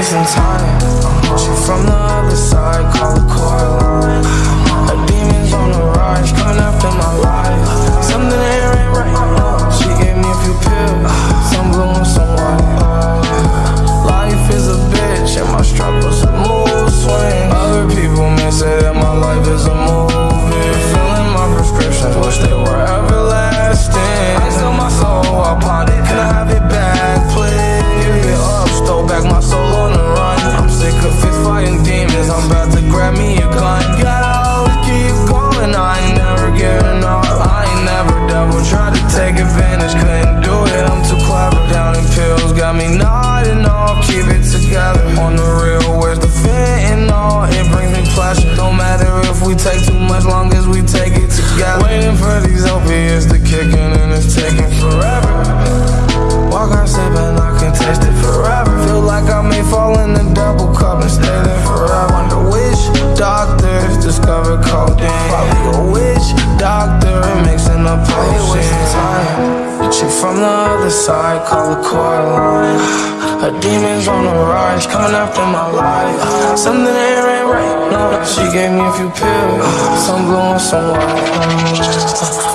wasting time. She from the advantage, couldn't do it. I'm too clever, down in pills, got me nodding off. Keep it together on the real, where's the fentanyl? It brings me pleasure, no matter if we take too much, long as we take it together. Waiting for these opiates to kick in, and it's taking forever. Walk on sip and I can taste it forever. Feel like I may fall in a double cup and stay there forever. Wonder which doctors discovered the side, call her Coraline. Her demons on the rise, coming after my life. Something ain't right. No, she gave me a few pills, some blue and some white.